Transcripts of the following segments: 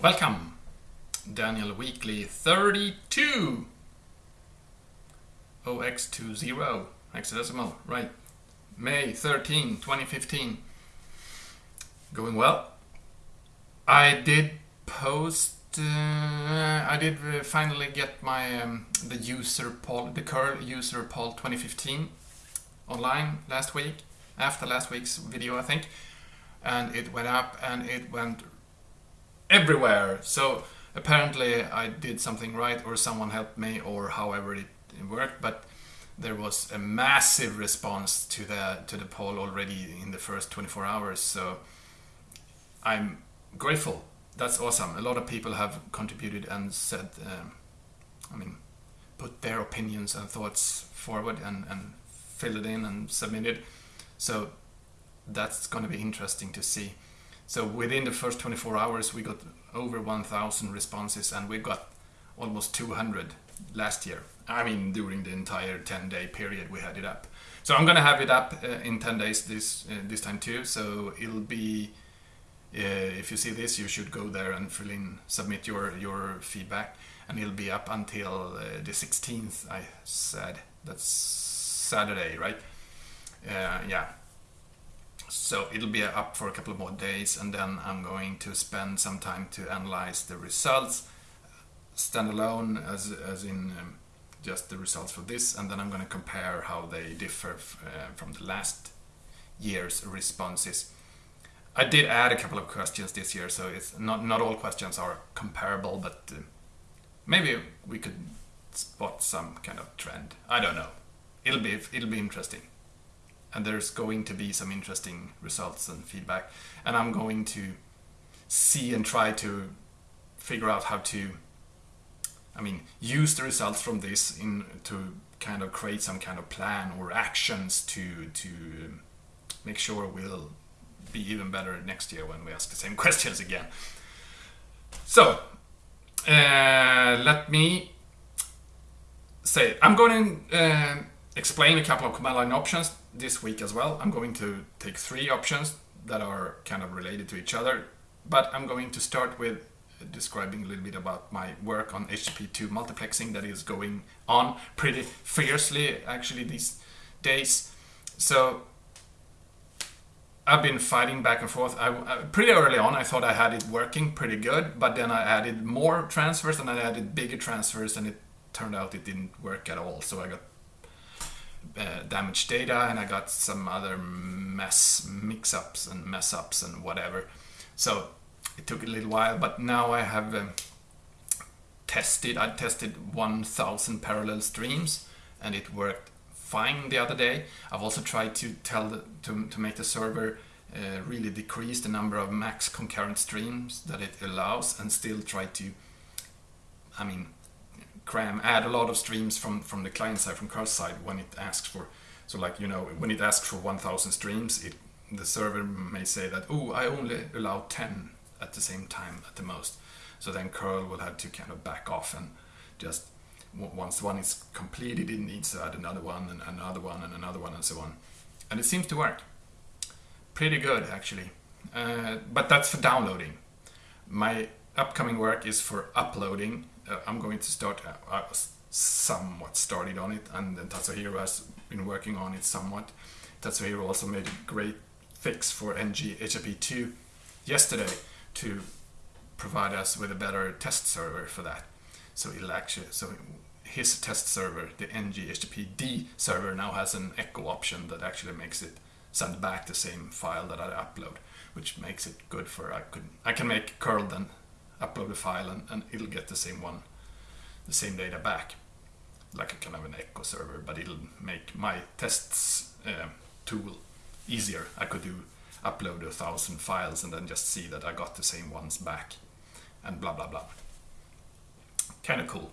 Welcome, Daniel Weekly 32 OX20 hexadecimal, right? May 13, 2015. Going well. I did post. Uh, I did uh, finally get my um, the user poll, the curl user poll 2015 online last week after last week's video, I think, and it went up and it went everywhere. So apparently I did something right or someone helped me or however it worked, but there was a massive response to the to the poll already in the first 24 hours. So I'm grateful. That's awesome. A lot of people have contributed and said, um, I mean, put their opinions and thoughts forward and, and fill it in and submit it. So that's going to be interesting to see. So within the first 24 hours, we got over 1,000 responses, and we got almost 200 last year. I mean, during the entire 10-day period we had it up. So I'm gonna have it up uh, in 10 days this uh, this time too. So it'll be uh, if you see this, you should go there and fill in, submit your your feedback, and it'll be up until uh, the 16th. I said that's Saturday, right? Uh, yeah, so it'll be up for a couple of more days and then I'm going to spend some time to analyze the results standalone as, as in um, just the results for this and then I'm going to compare how they differ uh, from the last year's responses. I did add a couple of questions this year so it's not, not all questions are comparable but uh, maybe we could spot some kind of trend. I don't know. It'll be, it'll be interesting and there's going to be some interesting results and feedback. And I'm going to see and try to figure out how to I mean use the results from this in to kind of create some kind of plan or actions to to make sure we'll be even better next year when we ask the same questions again. So uh, let me say I'm going to uh, explain a couple of command line options this week as well. I'm going to take three options that are kind of related to each other, but I'm going to start with describing a little bit about my work on HTTP2 multiplexing that is going on pretty fiercely actually these days. So I've been fighting back and forth. I, I, pretty early on, I thought I had it working pretty good, but then I added more transfers and I added bigger transfers, and it turned out it didn't work at all. So I got uh, damaged data and I got some other mess mix-ups and mess-ups and whatever. So it took a little while, but now I have um, tested. I tested 1,000 parallel streams and it worked fine the other day. I've also tried to tell the, to, to make the server uh, really decrease the number of max concurrent streams that it allows and still try to, I mean, cram, add a lot of streams from, from the client side, from curl side when it asks for, so like, you know, when it asks for 1000 streams, it, the server may say that, oh, I only allow 10 at the same time at the most. So then curl will have to kind of back off and just, once one is completed, it needs to add another one and another one and another one and so on. And it seems to work. Pretty good, actually. Uh, but that's for downloading. My upcoming work is for uploading uh, I'm going to start, uh, I was somewhat started on it and then Tatsuhiro has been working on it somewhat. Tatsuhiro also made a great fix for nghttp2 yesterday to provide us with a better test server for that. So it'll actually, so his test server, the nghttpd server now has an echo option that actually makes it send back the same file that I upload, which makes it good for, I could, I can make curl then upload a file and, and it'll get the same one, the same data back, like a kind of an echo server, but it'll make my tests uh, tool easier. I could do upload a thousand files and then just see that I got the same ones back and blah blah blah. Kind of cool.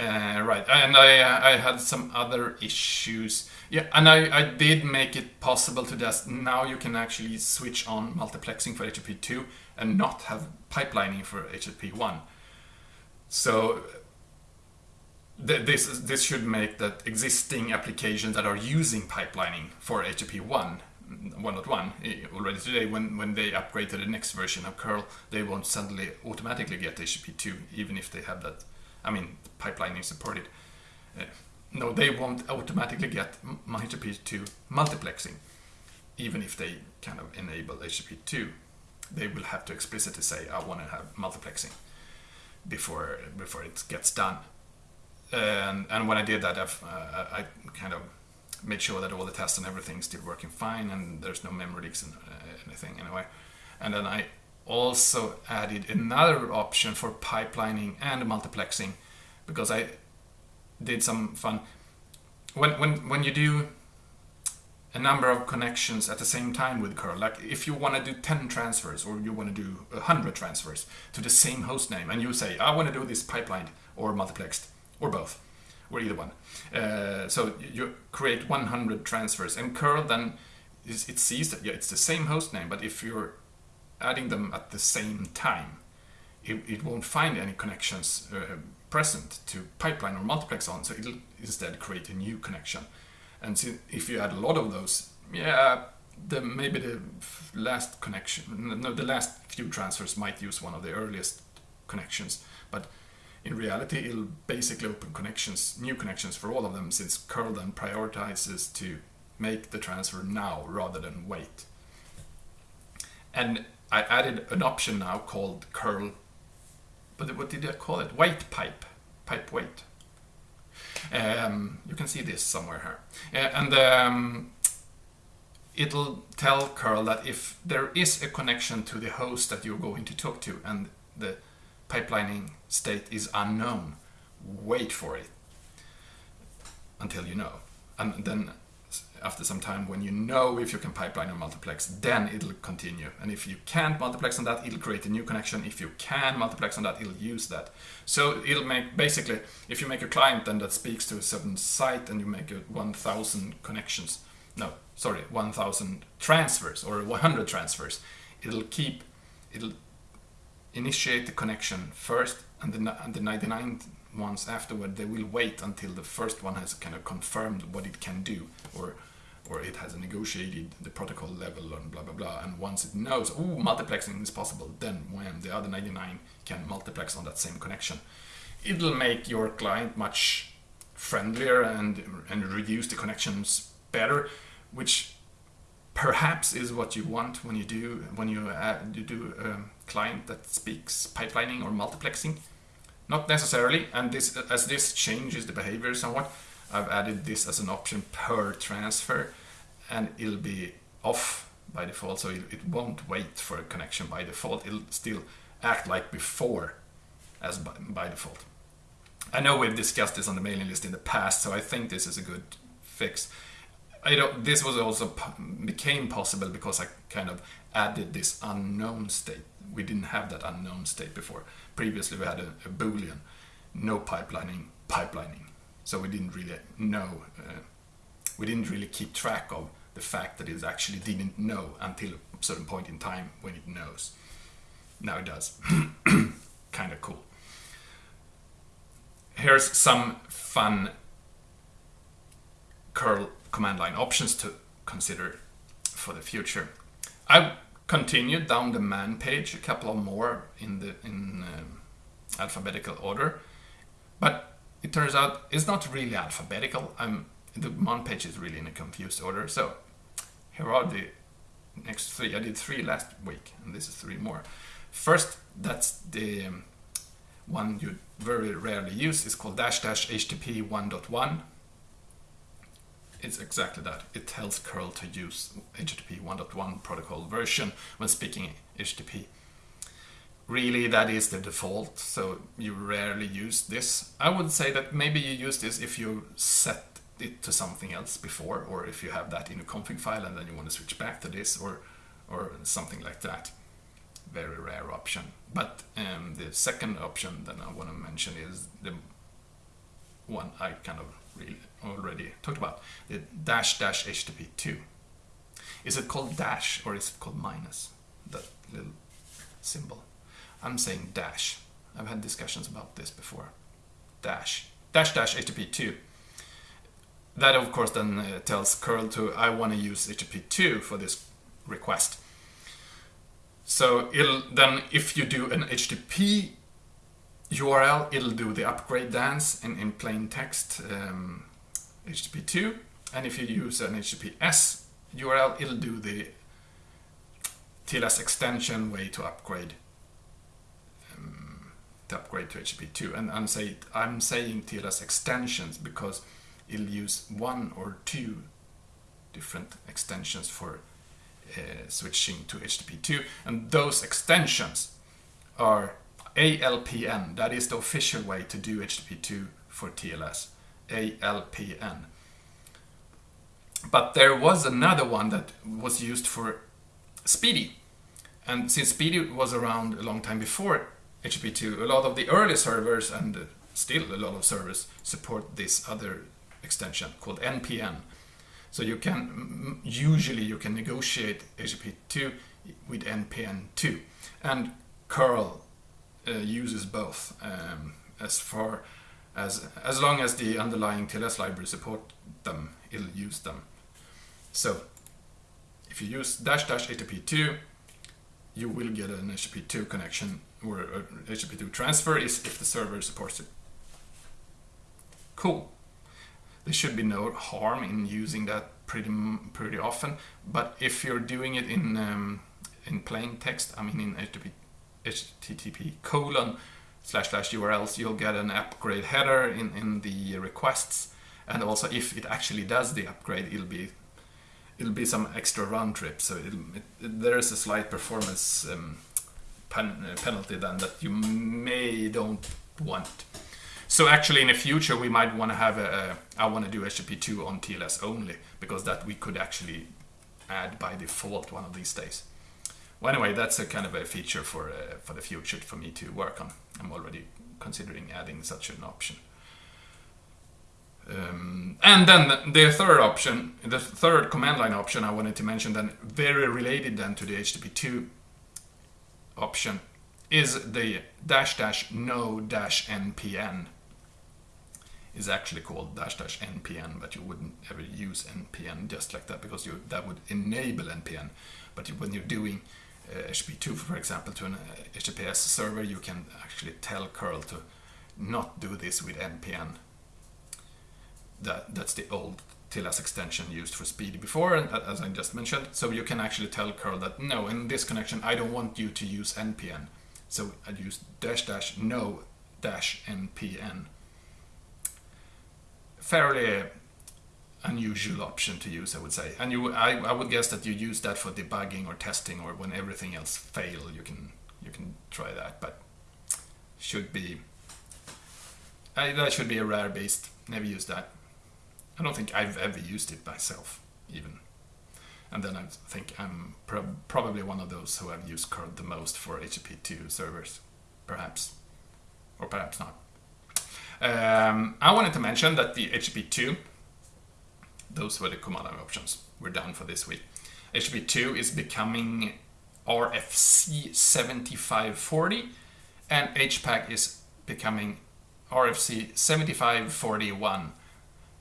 Uh, right, and I uh, I had some other issues. Yeah, and I, I did make it possible to just now you can actually switch on multiplexing for HTTP2 and not have pipelining for HTTP1. So th this this should make that existing applications that are using pipelining for HTTP1 1.1 eh, already today. When when they upgrade to the next version of curl, they won't suddenly automatically get HTTP2, even if they have that. I mean, pipelining supported. Uh, no, they won't automatically get HTTP2 multiplexing, even if they kind of enable HTTP2. They will have to explicitly say, "I want to have multiplexing." before before it gets done. And and when I did that, uh, I kind of made sure that all the tests and everything still working fine, and there's no memory leaks and uh, anything anyway. And then I also added another option for pipelining and multiplexing because I did some fun. When when when you do a number of connections at the same time with curl. Like if you want to do 10 transfers or you want to do 100 transfers to the same host name and you say, I want to do this pipeline or multiplexed or both or either one. Uh, so you create 100 transfers and curl then is, it sees that yeah, it's the same host name, but if you're adding them at the same time, it, it won't find any connections uh, present to pipeline or multiplex on, so it'll instead create a new connection. And so if you add a lot of those, yeah, the maybe the last connection, no, the last few transfers might use one of the earliest connections, but in reality, it'll basically open connections, new connections for all of them, since curl then prioritizes to make the transfer now rather than wait. And I added an option now called curl, but what did I call it? Wait pipe, pipe wait. Um, you can see this somewhere here. Uh, and um, it'll tell curl that if there is a connection to the host that you're going to talk to and the pipelining state is unknown, wait for it until you know. And then after some time when you know if you can pipeline or multiplex, then it'll continue. And if you can't multiplex on that, it'll create a new connection. If you can multiplex on that, it'll use that. So it'll make, basically, if you make a client then that speaks to a certain site and you make a 1000 connections, no, sorry, 1000 transfers or 100 transfers, it'll keep, it'll initiate the connection first and the, and the 99 ones afterward, they will wait until the first one has kind of confirmed what it can do or or it has negotiated the protocol level and blah blah blah. And once it knows, oh, multiplexing is possible, then when the other 99 can multiplex on that same connection, it'll make your client much friendlier and and reduce the connections better, which perhaps is what you want when you do when you uh, you do a client that speaks pipelining or multiplexing. Not necessarily, and this as this changes the behavior somewhat, I've added this as an option per transfer and it'll be off by default so it, it won't wait for a connection by default it'll still act like before as by, by default I know we've discussed this on the mailing list in the past so I think this is a good fix I don't, this was also became possible because I kind of added this unknown state. We didn't have that unknown state before. Previously, we had a, a boolean, no pipelining, pipelining. So we didn't really know. Uh, we didn't really keep track of the fact that it actually didn't know until a certain point in time when it knows. Now it does. kind of cool. Here's some fun curl command line options to consider for the future. I've continued down the man page, a couple of more in the in uh, alphabetical order, but it turns out it's not really alphabetical. I'm the man page is really in a confused order. So here are the next three. I did three last week, and this is three more. First, that's the um, one you very rarely use. It's called dash dash HTTP 1.1. It's exactly that. It tells curl to use HTTP 1.1 protocol version when speaking HTTP. Really, that is the default, so you rarely use this. I would say that maybe you use this if you set it to something else before, or if you have that in a config file and then you want to switch back to this, or or something like that. Very rare option. But um, the second option that I want to mention is the one I kind of really already talked about, the dash dash HTTP 2. Is it called dash or is it called minus? That little symbol. I'm saying dash. I've had discussions about this before. Dash. Dash dash HTTP 2 that of course then uh, tells curl to I want to use HTTP2 for this request. So it'll then if you do an HTTP URL, it'll do the upgrade dance in, in plain text um, HTTP2. And if you use an HTTPS URL, it'll do the TLS extension way to upgrade um, to upgrade to HTTP2. And I'm, say, I'm saying TLS extensions because it'll use one or two different extensions for uh, switching to HTTP2. And those extensions are ALPN, that is the official way to do HTTP2 for TLS. ALPN. But there was another one that was used for SPDY. And since SPDY was around a long time before HTTP2, a lot of the early servers and still a lot of servers support this other extension called NPN. So you can usually you can negotiate HTTP2 with NPN2, and curl uh, uses both um, as far as as long as the underlying TLS library support them, it'll use them. So if you use dash dash HTTP2, you will get an HTTP2 connection or HTTP2 transfer is if the server supports it. Cool. There should be no harm in using that pretty pretty often, but if you're doing it in um, in plain text, I mean in HTTP http colon slash slash urls you'll get an upgrade header in, in the requests. And also if it actually does the upgrade it'll be it'll be some extra round trip. So it, there is a slight performance um, pen, uh, penalty then that you may don't want so actually in the future we might want to have a, a I want to do HTTP2 on TLS only because that we could actually add by default one of these days well, anyway, that's a kind of a feature for uh, for the future for me to work on. I'm already considering adding such an option. Um, and then the third option, the third command line option I wanted to mention, then very related then to the HTTP2 option, is the dash dash no dash npn. Is actually called dash dash npn, but you wouldn't ever use npn just like that because you that would enable npn. But when you're doing HTTP2, uh, for example, to an HTTPS uh, server, you can actually tell curl to not do this with npn. That, that's the old TLS extension used for SPDY before, and as I just mentioned. So you can actually tell curl that no, in this connection, I don't want you to use npn. So I'd use dash dash no dash npn. Fairly unusual option to use, I would say. And you, I, I would guess that you use that for debugging or testing, or when everything else fail, you can you can try that. But should be I, that should be a rare beast. Never use that. I don't think I've ever used it myself, even. And then I think I'm pro probably one of those who have used curl the most for HTTP2 servers, perhaps, or perhaps not. Um, I wanted to mention that the HTTP2 those were the command line options. We're done for this week. HTTP2 is becoming RFC 7540 and HPACK is becoming RFC 7541.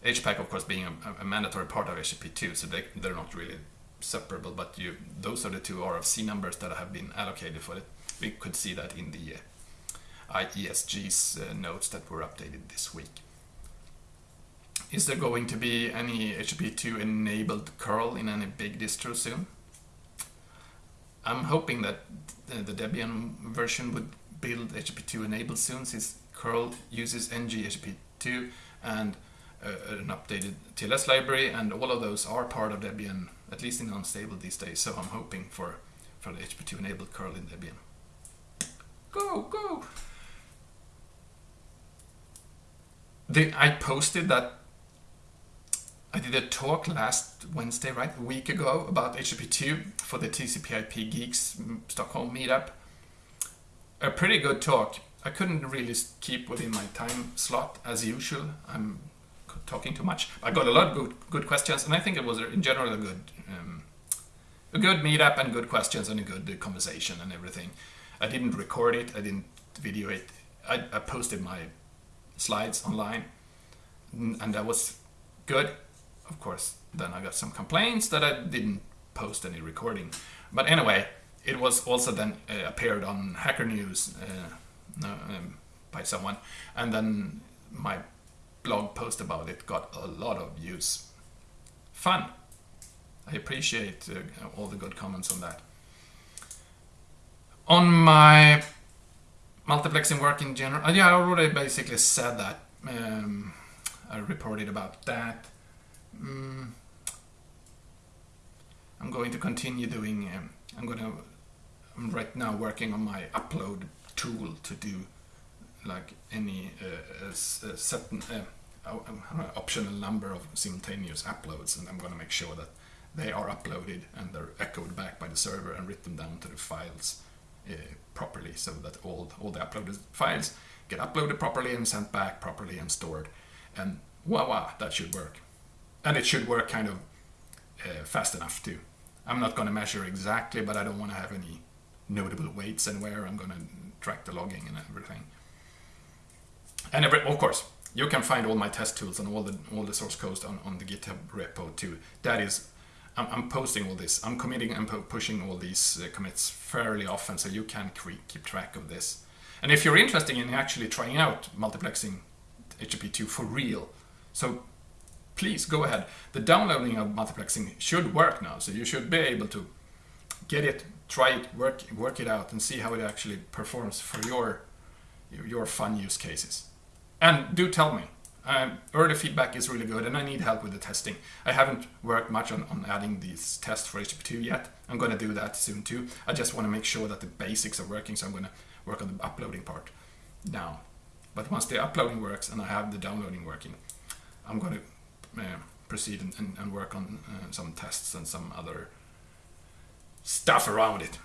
HPACK, of course, being a, a mandatory part of HTTP2, so they, they're not really separable, but you, those are the two RFC numbers that have been allocated for it. We could see that in the IESG's uh, notes that were updated this week. Is there going to be any HTTP2 enabled curl in any big distro soon? I'm hoping that the Debian version would build HTTP2 enabled soon since curl uses nghttp2 and uh, an updated TLS library and all of those are part of Debian, at least in unstable these days. So I'm hoping for, for the HTTP2 enabled curl in Debian. Go, go! The, I posted that I did a talk last Wednesday, right, a week ago, about HTTP2 for the TCP/IP Geeks Stockholm meetup. A pretty good talk. I couldn't really keep within my time slot as usual. I'm talking too much. I got a lot of good, good questions, and I think it was in general a good, um, a good meetup and good questions and a good conversation and everything. I didn't record it. I didn't video it. I, I posted my slides online, and that was good. Of course, then I got some complaints that I didn't post any recording. But anyway, it was also then uh, appeared on Hacker News uh, um, by someone, and then my blog post about it got a lot of views. Fun. I appreciate uh, all the good comments on that. On my multiplexing work in general, uh, yeah, I already basically said that. Um, I reported about that. Mm. I'm going to continue doing. Um, I'm going to. I'm right now working on my upload tool to do like any uh, a, a certain uh, optional number of simultaneous uploads, and I'm going to make sure that they are uploaded and they're echoed back by the server and written down to the files uh, properly, so that all all the uploaded files get uploaded properly and sent back properly and stored. And wow, that should work. And it should work kind of uh, fast enough too. I'm not going to measure exactly, but I don't want to have any notable weights anywhere. I'm going to track the logging and everything. And every, of course, you can find all my test tools and all the all the source codes on, on the GitHub repo too. That is, I'm, I'm posting all this. I'm committing and pushing all these uh, commits fairly often, so you can keep track of this. And if you're interested in actually trying out multiplexing HTTP2 for real, so please go ahead. The downloading of multiplexing should work now, so you should be able to get it, try it, work work it out, and see how it actually performs for your your fun use cases. And do tell me. Um, early feedback is really good, and I need help with the testing. I haven't worked much on, on adding these tests for HTTP2 yet. I'm going to do that soon too. I just want to make sure that the basics are working, so I'm going to work on the uploading part now. But once the uploading works and I have the downloading working, I'm going to uh, proceed and, and, and, work on uh, some tests and some other stuff around it.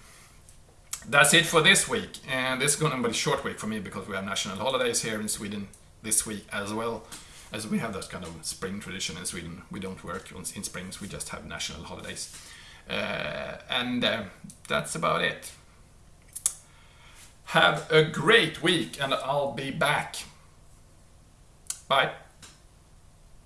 That's it for this week, and this is going to be a short week for me because we have national holidays here in Sweden this week as well. As we have that kind of spring tradition in Sweden, we don't work on, in springs, we just have national holidays. Uh, and uh, that's about it. Have a great week, and I'll be back. Bye.